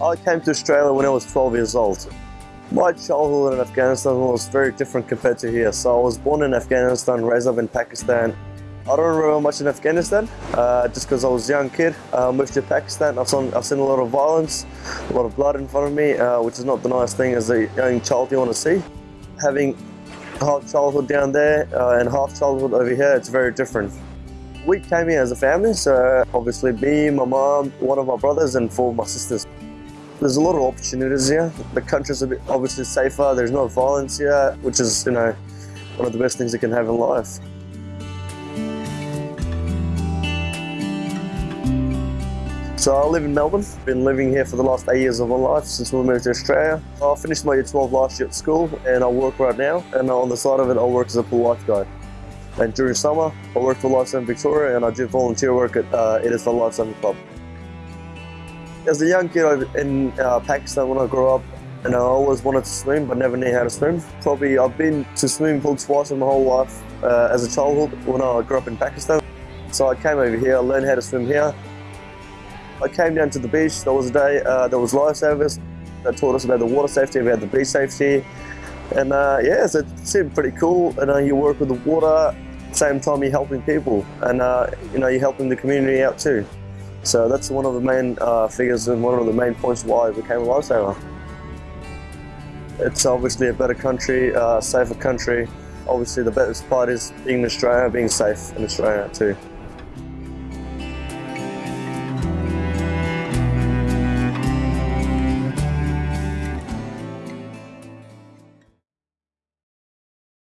I came to Australia when I was 12 years old. My childhood in Afghanistan was very different compared to here. So I was born in Afghanistan, raised up in Pakistan. I don't remember much in Afghanistan, uh, just because I was a young kid. Uh, moved to Pakistan, I've seen, I've seen a lot of violence, a lot of blood in front of me, uh, which is not the nice thing as a young child you want to see. Having half childhood down there uh, and half childhood over here, it's very different. We came here as a family, so obviously me, my mom, one of my brothers and four of my sisters. There's a lot of opportunities here. The country's a bit obviously safer. There's no violence here, which is, you know, one of the best things you can have in life. So I live in Melbourne. Been living here for the last eight years of my life since we moved to Australia. I finished my year 12 last year at school and I work right now. And on the side of it, I work as a pool lifeguard. And during summer, I work for Lifesaving Victoria and I do volunteer work at uh, It Is for Lifesaving Club. As a young kid in uh, Pakistan when I grew up, and I always wanted to swim but never knew how to swim. Probably I've been to swimming pool twice in my whole life uh, as a childhood when I grew up in Pakistan. So I came over here, I learned how to swim here, I came down to the beach. There was a day uh, there was lifesavers that taught us about the water safety, about the beach safety, and uh, yeah, so it seemed pretty cool. And uh, you work with the water, same time you're helping people, and uh, you know you're helping the community out too. So that's one of the main uh, figures and one of the main points why I became a lifesaver. It's obviously a better country, uh, safer country. Obviously the best part is being in Australia, being safe in Australia too.